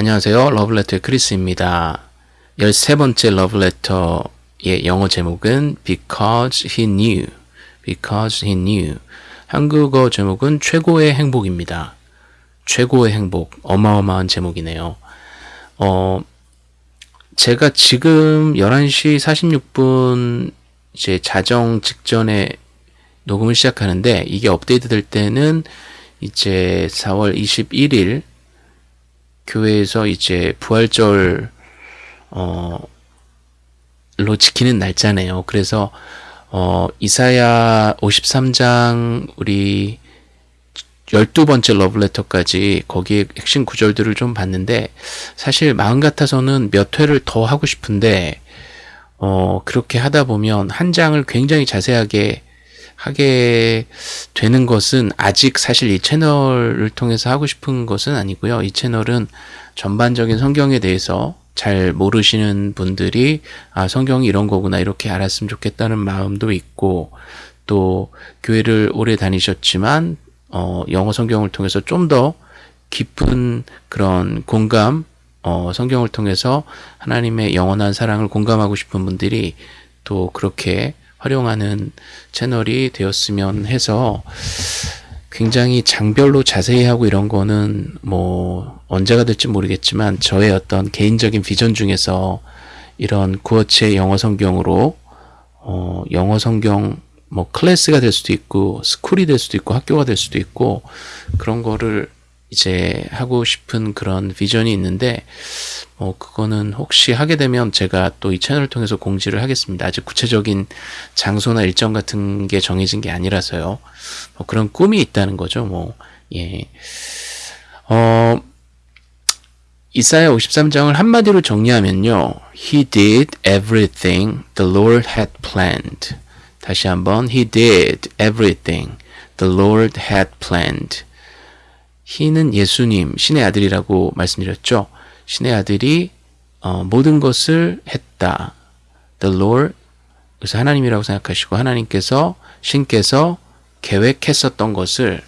안녕하세요. 러블레터의 크리스입니다. 13번째 러블레터의 영어 제목은 Because He Knew. Because He Knew. 한국어 제목은 최고의 행복입니다. 최고의 행복. 어마어마한 제목이네요. 어, 제가 지금 11시 46분 이제 자정 직전에 녹음을 시작하는데 이게 업데이트 될 때는 이제 4월 21일 교회에서 이제 부활절 어로 지키는 날짜네요. 그래서 어 이사야 53장 우리 12번째 러브레터까지 거기에 핵심 구절들을 좀 봤는데 사실 마음 같아서는 몇 회를 더 하고 싶은데 어 그렇게 하다 보면 한 장을 굉장히 자세하게 하게 되는 것은 아직 사실 이 채널을 통해서 하고 싶은 것은 아니고요. 이 채널은 전반적인 성경에 대해서 잘 모르시는 분들이 아 성경이 이런 거구나 이렇게 알았으면 좋겠다는 마음도 있고 또 교회를 오래 다니셨지만 어 영어 성경을 통해서 좀 더 깊은 그런 공감 어 성경을 통해서 하나님의 영원한 사랑을 공감하고 싶은 분들이 또 그렇게 활용하는 채널이 되었으면 해서 굉장히 장별로 자세히 하고 이런 거는 뭐 언제가 될지 모르겠지만 저의 어떤 개인적인 비전 중에서 이런 구어체 영어 성경으로 어 영어 성경 뭐 클래스가 될 수도 있고 스쿨이 될 수도 있고 학교가 될 수도 있고 그런 거를 이제 하고 싶은 그런 비전이 있는데 뭐 그거는 혹시 하게 되면 제가 또 이 채널을 통해서 공지를 하겠습니다. 아직 구체적인 장소나 일정 같은 게 정해진 게 아니라서요. 뭐 그런 꿈이 있다는 거죠. 뭐 예. 어 이사야 53장을 한마디로 정리하면요. He did everything the Lord had planned. 다시 한번 He did everything the Lord had planned. He는 예수님, 신의 아들이라고 말씀드렸죠. 신의 아들이 어, 모든 것을 했다. The Lord, 그래서 하나님이라고 생각하시고 하나님께서 신께서 계획했었던 것을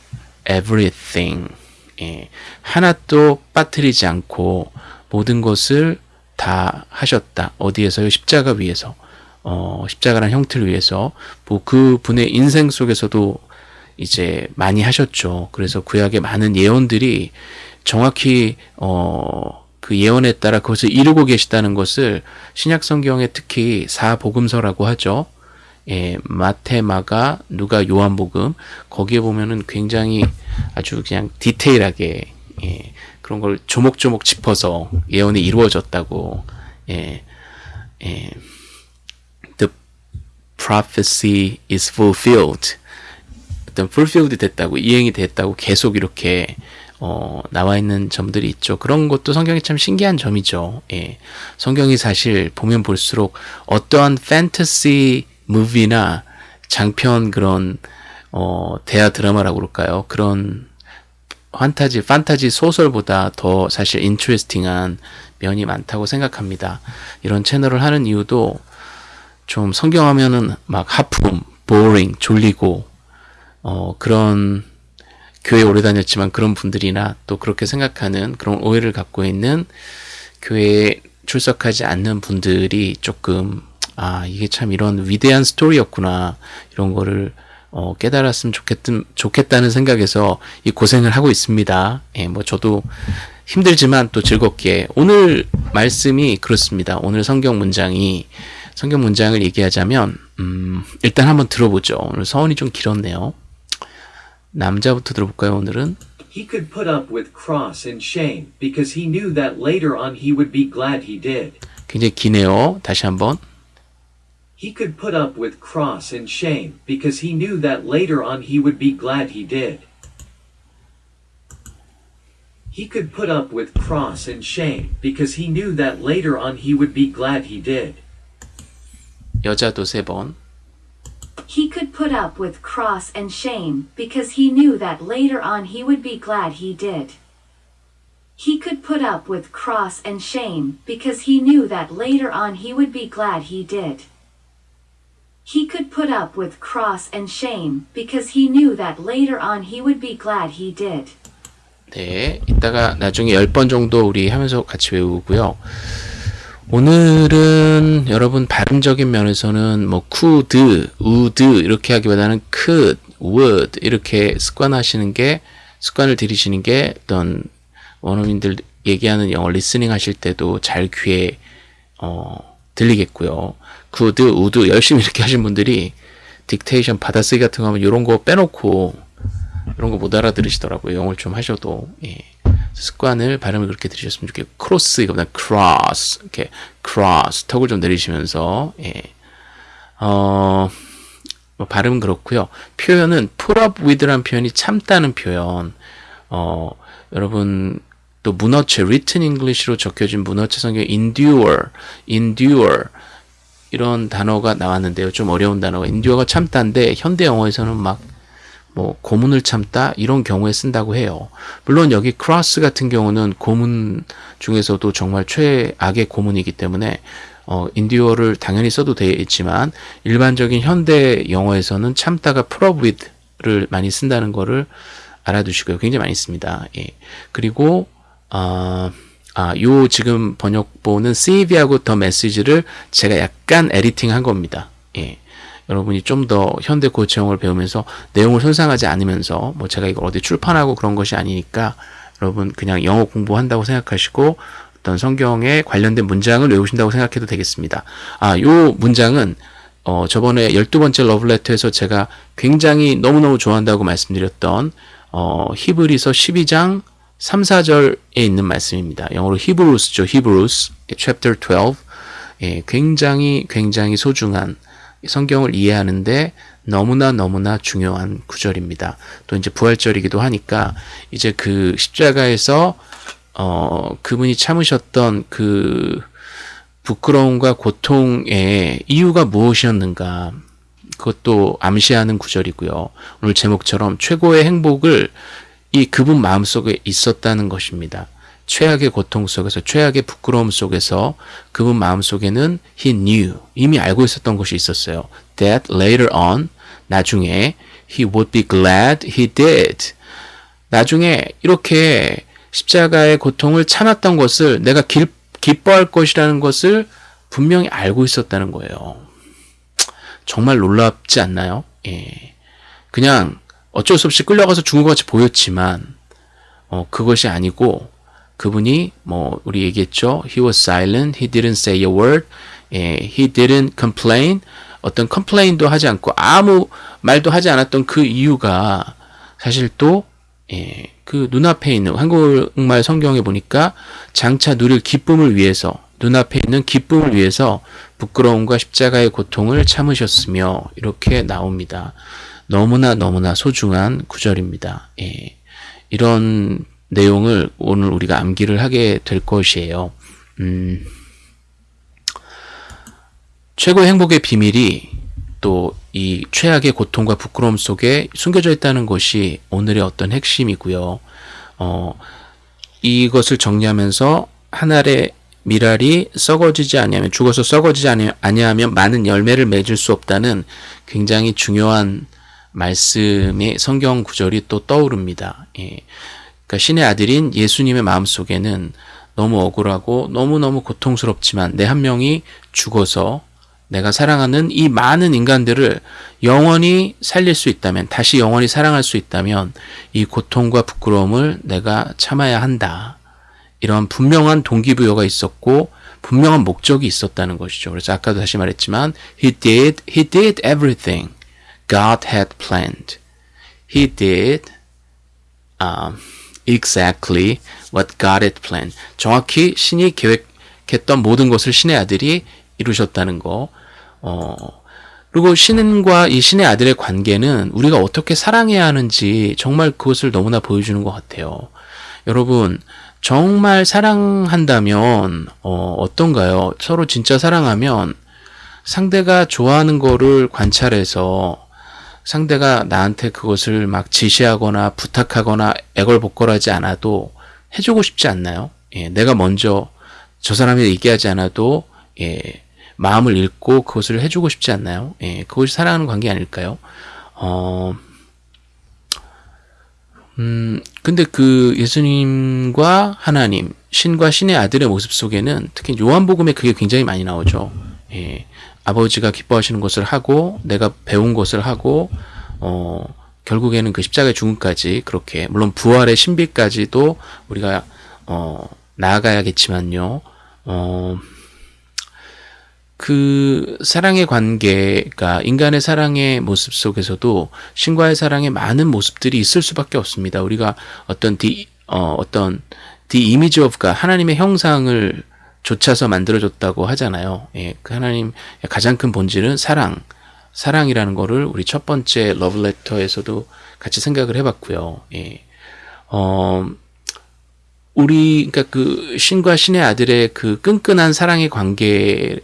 everything 예, 하나도 빠뜨리지 않고 모든 것을 다 하셨다. 어디에서요? 십자가 위에서. 어, 십자가란 형태를 위해서 뭐 그 분의 인생 속에서도 이제 많이 하셨죠. 그래서 구약의 많은 예언들이 정확히 어, 그 예언에 따라 그것을 이루고 계시다는 것을 신약 성경에 특히 사복음서라고 하죠. 예, 마테, 마가, 누가, 요한복음 거기에 보면은 굉장히 아주 그냥 디테일하게 예, 그런 걸 조목조목 짚어서 예언이 이루어졌다고 예, 예, The prophecy is fulfilled 어떤 fulfilled 됐다고 이행이 됐다고 계속 이렇게 어, 나와 있는 점들이 있죠. 그런 것도 성경이 참 신기한 점이죠. 예. 성경이 사실 보면 볼수록 어떠한 fantasy movie나 장편 그런 어, 대하 드라마라고 그럴까요? 그런 판타지, 판타지 소설보다 더 사실 interesting한 면이 많다고 생각합니다. 이런 채널을 하는 이유도 좀 성경하면은 막 하품, 보링, 졸리고 어, 그런 교회 오래 다녔지만 그런 분들이나 또 그렇게 생각하는 그런 오해를 갖고 있는 교회에 출석하지 않는 분들이 조금 아 이게 참 이런 위대한 스토리였구나 이런 거를 어, 깨달았으면 좋겠든, 좋겠다는 생각에서 이 고생을 하고 있습니다. 예, 뭐 저도 힘들지만 또 즐겁게 오늘 말씀이 그렇습니다. 오늘 성경 문장이 성경 문장을 얘기하자면 음, 일단 한번 들어보죠. 오늘 서원이 좀 길었네요. 남자부터 들어볼까요, 오늘은? He could put up with cross and shame because he knew that later on he would be glad he did. 굉장히 기네요. 다시 한번. He could put up with cross and shame because he knew that later on he would be glad he did. He could put up with cross and shame because he knew that later on he would be glad he did. 여자도 세 번. He could put up with cross and shame because he knew that later on he would be glad he did. He could put up with cross and shame because he knew that later on he would be glad he did. He could put up with cross and shame because he knew that later on he would be glad he did. 네, 이따가 나중에 10번 정도 우리 하면서 같이 외우고요. 오늘은 여러분 발음적인 면에서는 뭐 could, would 이렇게 하기보다는 could, would 이렇게 습관하시는 게 습관을 들이시는 게 어떤 원어민들 얘기하는 영어 listening 하실 때도 잘 귀에 어, 들리겠고요. could, would 열심히 이렇게 하신 분들이 dictation 받아쓰기 같은 거 하면 이런 거 빼놓고 이런 거 못 알아들으시더라고요. 영어를 좀 하셔도 예. 습관을 발음을 그렇게 들으셨으면 좋겠고 크로스 이거보다 cross 이렇게 cross 턱을 좀 내리시면서 예. 어, 뭐 발음은 그렇고요. 표현은 put up with라는 표현이 참다는 표현. 어, 여러분 또 문어체 written English로 적혀진 문어체 성경 endure, endure 이런 단어가 나왔는데요. 좀 어려운 단어가 endure가 참다인데 현대 영어에서는 막 뭐 고문을 참다 이런 경우에 쓴다고 해요. 물론 여기 cross 같은 경우는 고문 중에서도 정말 최악의 고문이기 때문에 어, endure를 당연히 써도 되겠지만 일반적인 현대 영어에서는 참다가 with를 많이 쓴다는 거를 알아두시고요. 굉장히 많이 씁니다. 예. 그리고 어, 아, 요 지금 번역본은 CV하고 더 메시지를 제가 약간 에디팅 한 겁니다. 예. 여러분이 좀 더 현대 고체형을 배우면서 내용을 손상하지 않으면서 뭐 제가 이걸 어디 출판하고 그런 것이 아니니까 여러분 그냥 영어 공부한다고 생각하시고 어떤 성경에 관련된 문장을 외우신다고 생각해도 되겠습니다. 아, 요 문장은 어, 저번에 12번째 러브레터에서 제가 굉장히 너무너무 좋아한다고 말씀드렸던 어, 히브리서 12장 3, 4절에 있는 말씀입니다. 영어로 히브루스죠. 히브루스 chapter 12. 예, 굉장히 굉장히 소중한 성경을 이해하는데 너무나 너무나 중요한 구절입니다. 또 이제 부활절이기도 하니까 이제 그 십자가에서 어 그분이 참으셨던 그 부끄러움과 고통의 이유가 무엇이었는가 그것도 암시하는 구절이고요. 오늘 제목처럼 최고의 행복을 이 그분 마음속에 있었다는 것입니다. 최악의 고통 속에서 최악의 부끄러움 속에서 그분 마음속에는 he knew 이미 알고 있었던 것이 있었어요. That later on 나중에 he would be glad he did. 나중에 이렇게 십자가의 고통을 참았던 것을 내가 기, 기뻐할 것이라는 것을 분명히 알고 있었다는 거예요. 정말 놀랍지 않나요? 예. 그냥 어쩔 수 없이 끌려가서 죽은 것 같이 보였지만 어, 그것이 아니고 그분이 뭐 우리 얘기했죠. He was silent. He didn't say a word. 예, he didn't complain. 어떤 컴플레인도 하지 않고 아무 말도 하지 않았던 그 이유가 사실 또 예, 그 눈앞에 있는 한국말 성경에 보니까 장차 누릴 기쁨을 위해서 눈앞에 있는 기쁨을 위해서 부끄러움과 십자가의 고통을 참으셨으며 이렇게 나옵니다. 너무나 너무나 소중한 구절입니다. 예, 이런 내용을 오늘 우리가 암기를 하게 될 것이에요. 음, 최고의 행복의 비밀이 또 이 최악의 고통과 부끄러움 속에 숨겨져 있다는 것이 오늘의 어떤 핵심이고요. 어, 이것을 정리하면서 한 알의 미랄이 썩어지지 아니하면 죽어서 썩어지지 아니하면 많은 열매를 맺을 수 없다는 굉장히 중요한 말씀의 성경 구절이 또 떠오릅니다. 예. 그러니까 신의 아들인 예수님의 마음속에는 너무 억울하고 너무너무 고통스럽지만 내 한 명이 죽어서 내가 사랑하는 이 많은 인간들을 영원히 살릴 수 있다면, 다시 영원히 사랑할 수 있다면, 이 고통과 부끄러움을 내가 참아야 한다. 이런 분명한 동기부여가 있었고, 분명한 목적이 있었다는 것이죠. 그래서 아까도 다시 말했지만, He did, He did everything God had planned. He did um, exactly what God had planned. 정확히 신이 계획했던 모든 것을 신의 아들이 이루셨다는 거. 어, 그리고 신과 이 신의 아들의 관계는 우리가 어떻게 사랑해야 하는지 정말 그것을 너무나 보여주는 것 같아요. 여러분, 정말 사랑한다면, 어, 어떤가요? 서로 진짜 사랑하면 상대가 좋아하는 거를 관찰해서 상대가 나한테 그것을 막 지시하거나 부탁하거나 애걸복걸하지 않아도 해주고 싶지 않나요? 예, 내가 먼저 저 사람이 얘기하지 않아도 예, 마음을 읽고 그것을 해주고 싶지 않나요? 예, 그것이 사랑하는 관계 아닐까요? 어, 음, 근데 그 예수님과 하나님, 신과 신의 아들의 모습 속에는 특히 요한복음에 그게 굉장히 많이 나오죠. 예. 아버지가 기뻐하시는 것을 하고 내가 배운 것을 하고 어 결국에는 그 십자가의 죽음까지 그렇게 물론 부활의 신비까지도 우리가 어 나아가야겠지만요. 어 그 사랑의 관계가 인간의 사랑의 모습 속에서도 신과의 사랑의 많은 모습들이 있을 수밖에 없습니다. 우리가 어떤 디, 어, 어떤 the image 하나님의 형상을 좇아서 만들어졌다고 하잖아요. 예, 그 하나님 가장 큰 본질은 사랑, 사랑이라는 거를 우리 첫 번째 러브레터에서도 같이 생각을 해봤고요. 예, 어, 우리 그러니까 그 신과 신의 아들의 그 끈끈한 사랑의 관계를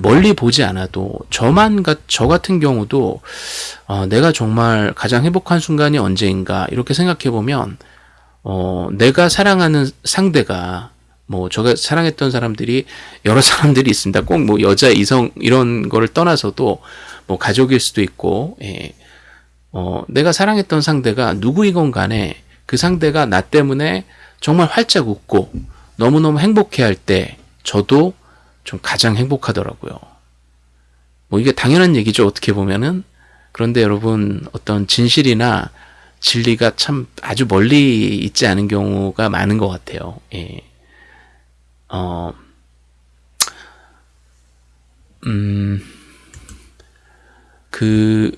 멀리 보지 않아도 저만 저 같은 경우도 어, 내가 정말 가장 행복한 순간이 언제인가 이렇게 생각해 보면 어, 내가 사랑하는 상대가 뭐 제가 사랑했던 사람들이 여러 사람들이 있습니다. 꼭 뭐 여자, 이성 이런 거를 떠나서도 뭐 가족일 수도 있고, 예. 어, 내가 사랑했던 상대가 누구이건 간에 그 상대가 나 때문에 정말 활짝 웃고 너무너무 행복해 할 때 저도 좀 가장 행복하더라고요. 뭐 이게 당연한 얘기죠. 어떻게 보면은. 그런데 여러분 어떤 진실이나 진리가 참 아주 멀리 있지 않은 경우가 많은 것 같아요. 예. 어, 음, 그,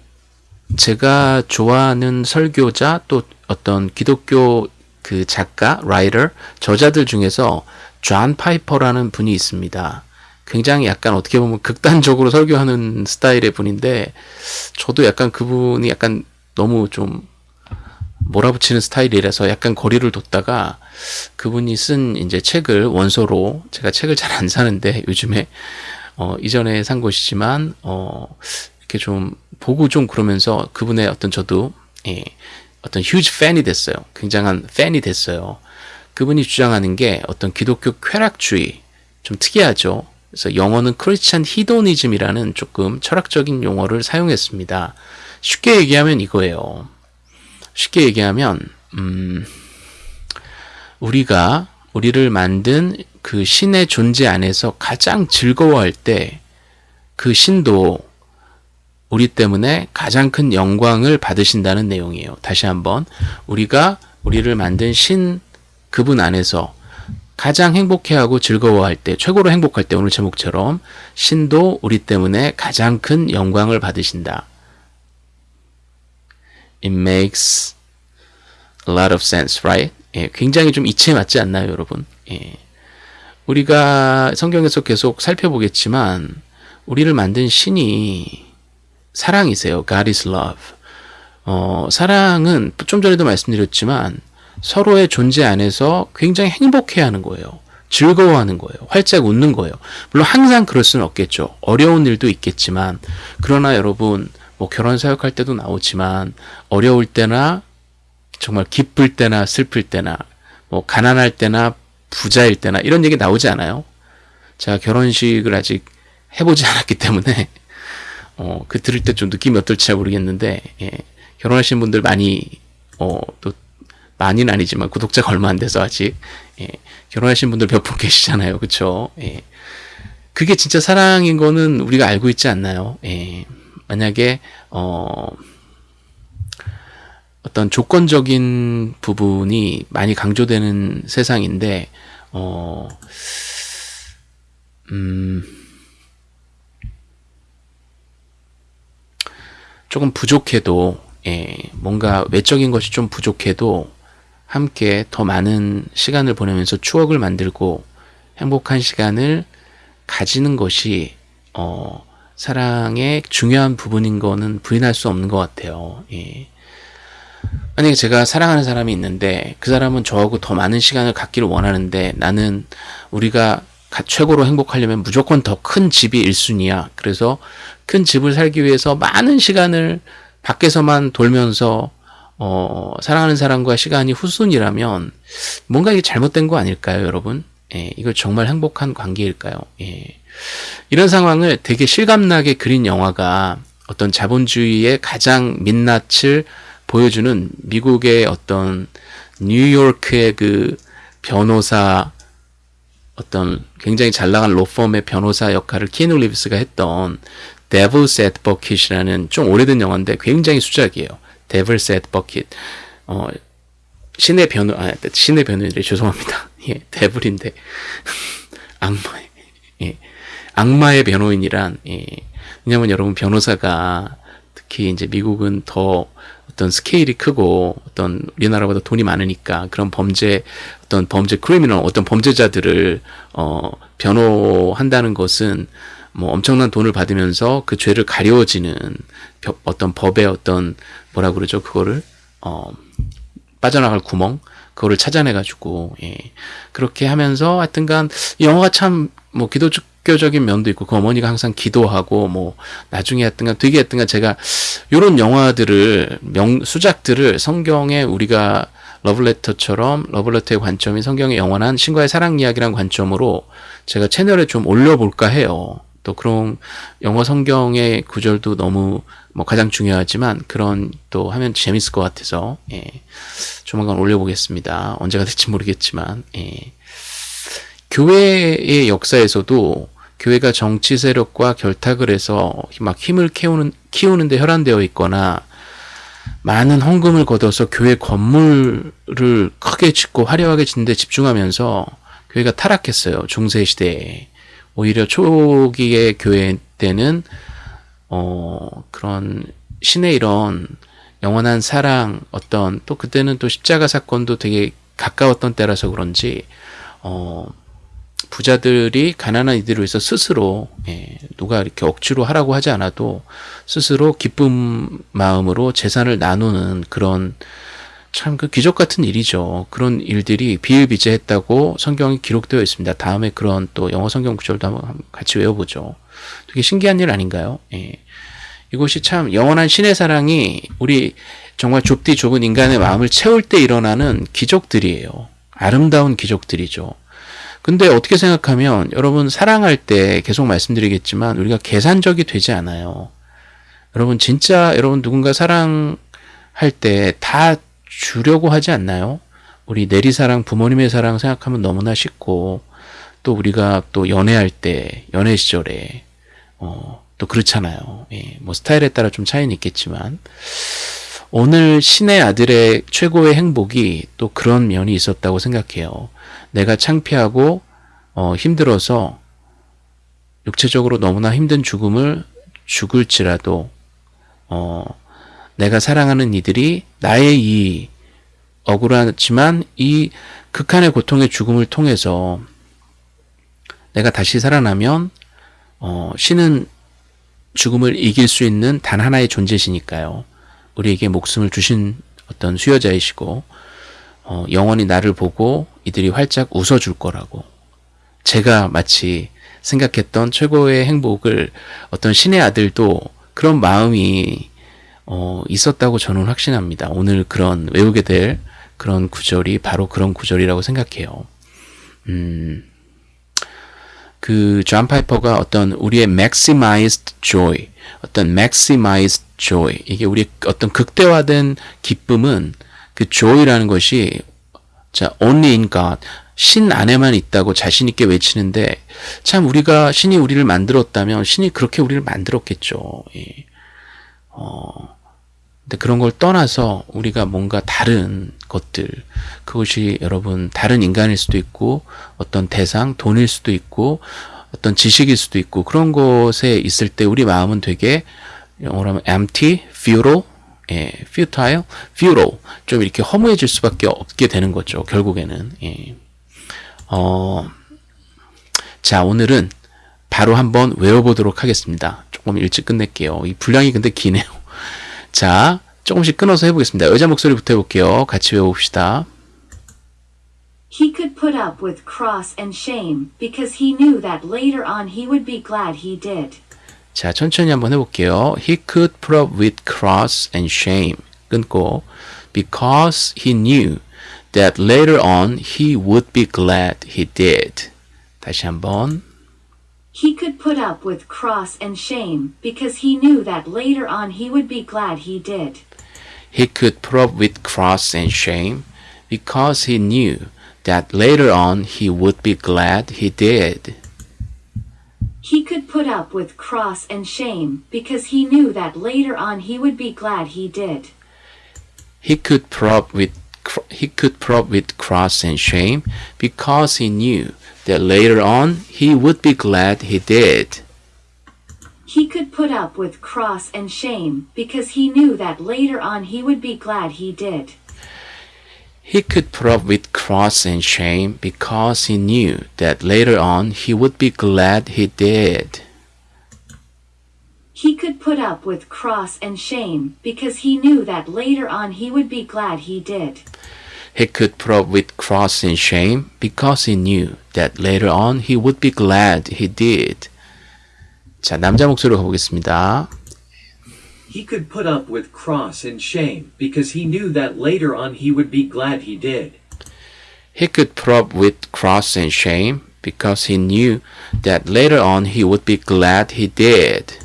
제가 좋아하는 설교자 또 어떤 기독교 그 작가, writer, 저자들 중에서 존 파이퍼라는 분이 있습니다. 굉장히 약간 어떻게 보면 극단적으로 설교하는 스타일의 분인데 저도 약간 그분이 약간 너무 좀 몰아붙이는 스타일이라서 약간 거리를 뒀다가 그분이 쓴 이제 책을 원서로 제가 책을 잘 안 사는데 요즘에 어 이전에 산 것이지만 어 이렇게 좀 보고 좀 그러면서 그분의 어떤 저도 예 어떤 huge 팬이 됐어요. 굉장한 팬이 됐어요. 그분이 주장하는 게 어떤 기독교 쾌락주의 좀 특이하죠. 그래서 영어는 크리스찬 히도니즘이라는 조금 철학적인 용어를 사용했습니다. 쉽게 얘기하면 이거예요. 쉽게 얘기하면 음, 우리가 우리를 만든 그 신의 존재 안에서 가장 즐거워할 때 그 신도 우리 때문에 가장 큰 영광을 받으신다는 내용이에요. 다시 한번 우리가 우리를 만든 신 그분 안에서 가장 행복해하고 즐거워할 때, 최고로 행복할 때 오늘 제목처럼 신도 우리 때문에 가장 큰 영광을 받으신다. It makes a lot of sense, right? 예, 굉장히 좀 이치에 맞지 않나요, 여러분? 예. 우리가 성경에서 계속 살펴보겠지만 우리를 만든 신이 사랑이세요. God is love. 어, 사랑은 좀 전에도 말씀드렸지만 서로의 존재 안에서 굉장히 행복해하는 거예요. 즐거워하는 거예요. 활짝 웃는 거예요. 물론 항상 그럴 수는 없겠죠. 어려운 일도 있겠지만 그러나 여러분 뭐 결혼 사역할 때도 나오지만 어려울 때나 정말 기쁠 때나 슬플 때나 뭐 가난할 때나 부자일 때나 이런 얘기 나오지 않아요? 제가 결혼식을 아직 해보지 않았기 때문에 어, 그 들을 때 좀 느낌이 어떨지 잘 모르겠는데 예, 결혼하신 분들 많이 어, 또 많이는 아니지만 구독자가 얼마 안 돼서 아직 예, 결혼하신 분들 몇 분 계시잖아요, 그렇죠? 예, 그게 진짜 사랑인 거는 우리가 알고 있지 않나요? 예, 만약에 어, 어떤 조건적인 부분이 많이 강조되는 세상인데, 어, 음, 조금 부족해도, 예, 뭔가 외적인 것이 좀 부족해도 함께 더 많은 시간을 보내면서 추억을 만들고 행복한 시간을 가지는 것이, 어, 사랑의 중요한 부분인 거는 부인할 수 없는 것 같아요. 예. 만약에 제가 사랑하는 사람이 있는데 그 사람은 저하고 더 많은 시간을 갖기를 원하는데 나는 우리가 최고로 행복하려면 무조건 더 큰 집이 1순위야. 그래서 큰 집을 살기 위해서 많은 시간을 밖에서만 돌면서 어, 사랑하는 사람과 시간이 후순이라면 뭔가 이게 잘못된 거 아닐까요, 여러분? 예, 이거 정말 행복한 관계일까요? 예. 이런 상황을 되게 실감나게 그린 영화가 어떤 자본주의의 가장 민낯을 보여주는 미국의 어떤 뉴요크의 그 변호사 어떤 굉장히 잘 나간 로펌의 변호사 역할을 키누 리브스가 했던 Devil's Advocate이라는 좀 오래된 영화인데 굉장히 수작이에요. Devil's Advocate. 어, 신의 변호, 아, 신의 변호인데 죄송합니다. 예, 데블인데. 악마의, 예. 악마의 변호인이란, 예. 왜냐면 여러분 변호사가 특히 이제 미국은 더 어떤 스케일이 크고 어떤 우리나라보다 돈이 많으니까 그런 범죄 어떤 범죄 크리미널 어떤 범죄자들을 어 변호한다는 것은 뭐 엄청난 돈을 받으면서 그 죄를 가려지는 벼- 어떤 법의 어떤 뭐라 그러죠? 그거를 어 빠져나갈 구멍? 그거를 찾아내 가지고 예. 그렇게 하면서 하여튼간 이 영화가 참 뭐 기 독교적인 면도 있고 그 어머니가 항상 기도하고 뭐 나중에 하여튼간 되게 하여튼간 제가 요런 영화들을 명 수작들을 성경에 우리가 러블레터처럼 러블레터의 관점이 성경의 영원한 신과의 사랑 이야기란 관점으로 제가 채널에 좀 올려볼까 해요. 또 그런 영어 성경의 구절도 너무 뭐 가장 중요하지만 그런 또 하면 재밌을 것 같아서 예. 조만간 올려보겠습니다. 언제가 될지 모르겠지만 예. 교회의 역사에서도 교회가 정치 세력과 결탁을 해서 막 힘을 키우는 키우는데 혈안되어 있거나 많은 헌금을 걷어서 교회 건물을 크게 짓고 화려하게 짓는데 집중하면서 교회가 타락했어요. 중세 시대에. 오히려 초기의 교회 때는 어 그런 신의 이런 영원한 사랑 어떤 또 그때는 또 십자가 사건도 되게 가까웠던 때라서 그런지 어 부자들이 가난한 이들을 위해서 스스로 예, 누가 이렇게 억지로 하라고 하지 않아도 스스로 기쁜 마음으로 재산을 나누는 그런 참 그 기적 같은 일이죠. 그런 일들이 비일비재했다고 성경이 기록되어 있습니다. 다음에 그런 또 영어 성경 구절도 한번 같이 외워보죠. 되게 신기한 일 아닌가요? 예. 이것이 참 영원한 신의 사랑이 우리 정말 좁디 좁은 인간의 마음을 채울 때 일어나는 기적들이에요. 아름다운 기적들이죠. 근데 어떻게 생각하면 여러분 사랑할 때 계속 말씀드리겠지만 우리가 계산적이 되지 않아요. 여러분 진짜 여러분 누군가 사랑할 때 다 주려고 하지 않나요? 우리 내리사랑 부모님의 사랑 생각하면 너무나 쉽고 또 우리가 또 연애할 때 연애 시절에 어, 또 그렇잖아요. 예, 뭐 스타일에 따라 좀 차이는 있겠지만 오늘 신의 아들의 최고의 행복이 또 그런 면이 있었다고 생각해요. 내가 창피하고 어, 힘들어서 육체적으로 너무나 힘든 죽음을 죽을지라도 어, 내가 사랑하는 이들이 나의 이 억울하지만 이 극한의 고통의 죽음을 통해서 내가 다시 살아나면 어, 신은 죽음을 이길 수 있는 단 하나의 존재시니까요. 우리에게 목숨을 주신 어떤 수여자이시고 어, 영원히 나를 보고 이들이 활짝 웃어줄 거라고 제가 마치 생각했던 최고의 행복을 어떤 신의 아들도 그런 마음이 어, 있었다고 저는 확신합니다. 오늘 그런 외우게 될 그런 구절이 바로 그런 구절이라고 생각해요. 음, 그존 파이퍼가 어떤 우리의 maximized joy, 어떤 maximized joy 이게 우리 어떤 극대화된 기쁨은 그 joy라는 것이 자 only in God 신 안에만 있다고 자신 있게 외치는데 참 우리가 신이 우리를 만들었다면 신이 그렇게 우리를 만들었겠죠. 예. 어, 근데 그런 걸 떠나서 우리가 뭔가 다른 것들 그것이 여러분 다른 인간일 수도 있고 어떤 대상 돈일 수도 있고 어떤 지식일 수도 있고 그런 것에 있을 때 우리 마음은 되게 영어로 하면 empty, futile, 예, futile, futile 좀 이렇게 허무해질 수밖에 없게 되는 거죠. 결국에는 예. 어, 자 오늘은 바로 한번 외워보도록 하겠습니다. 조금 일찍 끝낼게요. 이 분량이 근데 기네요. 자, 조금씩 끊어서 해보겠습니다. 여자 목소리부터 해볼게요. 같이 외워봅시다. He could put up with cross and shame because he knew that later on he would be glad he did. 자, 천천히 한번 해볼게요. He could put up with cross and shame. 끊고 because he knew that later on he would be glad he did. 다시 한번. He could put up with cross and shame because he knew that later on he would be glad he did. he could put up with cross and shame because he knew that later on he would be glad he did. He could put up with cross and shame because he knew that later on he would be glad he did. He could put up with he could put up with cross and shame because he knew that later on he would be glad he did. He could put up with cross and shame because he knew that later on he would be glad he did. He could put up with cross and shame because he knew that later on he would be glad he did. He could put up with cross and shame because he knew that later on he would be glad he did. He could put up with cross and shame because he knew that later on he would be glad he did. 자, 남자 목소리로 가보겠습니다. He could put up with cross and shame because he knew that later on he would be glad he did. He could put up with cross and shame because he knew that later on he would be glad he did.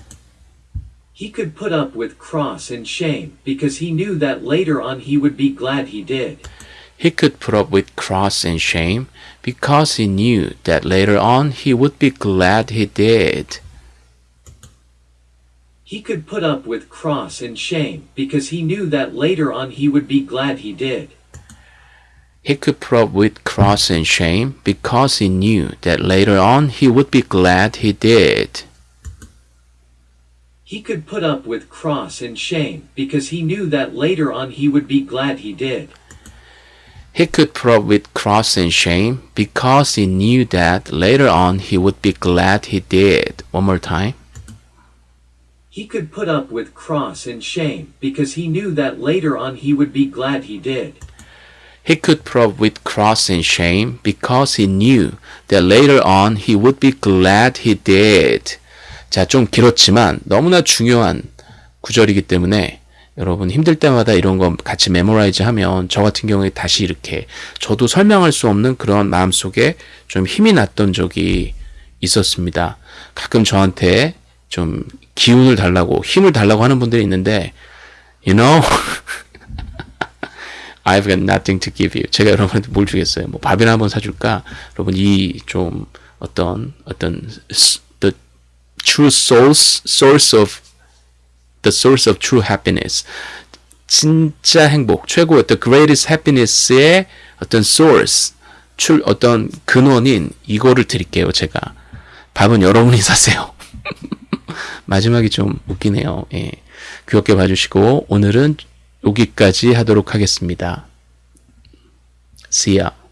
He could put up with cross and shame because he knew that later on he would be glad he did. He could put up with cross and shame because he knew that later on he would be glad he did. He could put up with cross and shame because he knew that later on he would be glad he did. He could put up with cross and shame because he knew that later on he would be glad he did. He could put up with cross and shame because he knew that later on he would be glad he did. He could put up with cross and shame because he knew that later on he would be glad he did. One more time. He could put up with cross and shame because he knew that later on he would be glad he did. He could put up with cross and shame because he knew that later on he would be glad he did. 자, 좀 길었지만 너무나 중요한 구절이기 때문에 여러분 힘들 때마다 이런 거 같이 memorize 하면 저 같은 경우에 다시 이렇게 저도 설명할 수 없는 그런 마음속에 좀 힘이 났던 적이 있었습니다. 가끔 저한테 좀 기운을 달라고 힘을 달라고 하는 분들이 있는데 you know I've got nothing to give you. 제가 여러분한테 뭘 주겠어요? 뭐 밥이나 한번 사줄까? 여러분 이 좀 어떤 어떤 the true source source of the source of true happiness. 진짜 행복, 최고의 the greatest happiness의 어떤 source, 출 어떤 근원인 이거를 드릴게요. 제가 밥은 여러분이 사세요. 마지막이 좀 웃기네요. 예. 귀엽게 봐주시고 오늘은 여기까지 하도록 하겠습니다. See ya.